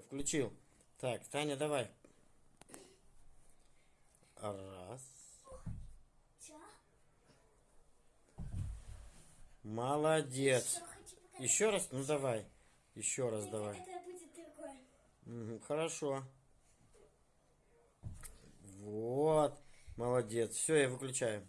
Включил. Так, Таня, давай. Раз. Молодец. Еще раз? Ну давай. Еще раз давай. Хорошо. Вот. Молодец. Все, я выключаю.